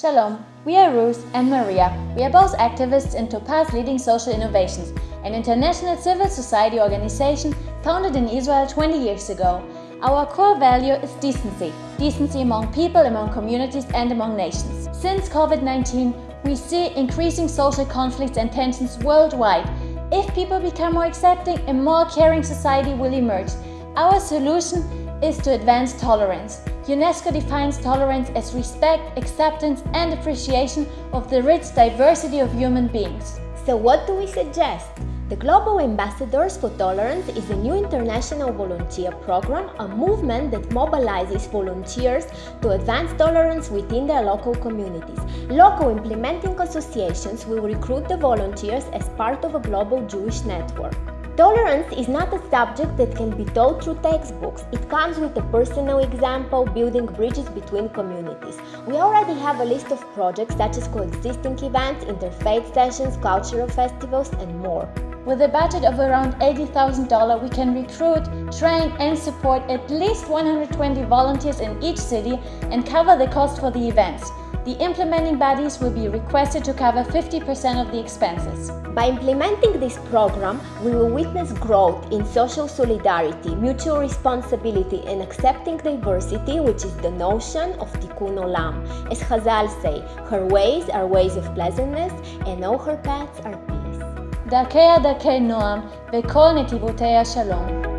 Shalom, we are Ruth and Maria. We are both activists in Topaz Leading Social Innovations, an international civil society organization founded in Israel 20 years ago. Our core value is decency, decency among people, among communities and among nations. Since COVID-19, we see increasing social conflicts and tensions worldwide. If people become more accepting, a more caring society will emerge. Our solution is to advance tolerance. UNESCO defines tolerance as respect, acceptance and appreciation of the rich diversity of human beings. So what do we suggest? The Global Ambassadors for Tolerance is a new international volunteer program, a movement that mobilizes volunteers to advance tolerance within their local communities. Local implementing associations will recruit the volunteers as part of a global Jewish network. Tolerance is not a subject that can be taught through textbooks. It comes with a personal example, building bridges between communities. We already have a list of projects such as coexisting events, interfaith sessions, cultural festivals, and more. With a budget of around $80,000, we can recruit, train and support at least 120 volunteers in each city and cover the cost for the events. The implementing bodies will be requested to cover 50% of the expenses. By implementing this program, we will witness growth in social solidarity, mutual responsibility and accepting diversity, which is the notion of tikkun olam. As Chazal say, her ways are ways of pleasantness and all her paths are peace. דרכיה דרכי נועם וכל נתיבותיה שלום.